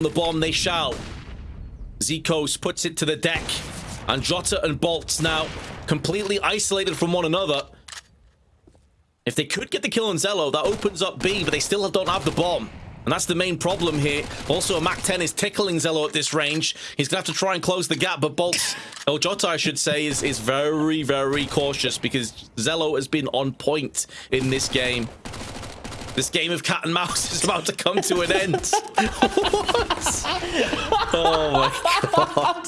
the bomb they shall. Zikos puts it to the deck. And Jota and Bolts now completely isolated from one another. If they could get the kill on Zello, that opens up B, but they still don't have the bomb. And that's the main problem here. Also, a MAC-10 is tickling Zello at this range. He's going to have to try and close the gap, but Bolts, or Jota, I should say, is, is very, very cautious because Zello has been on point in this game. This game of cat and mouse is about to come to an end. Oh my god.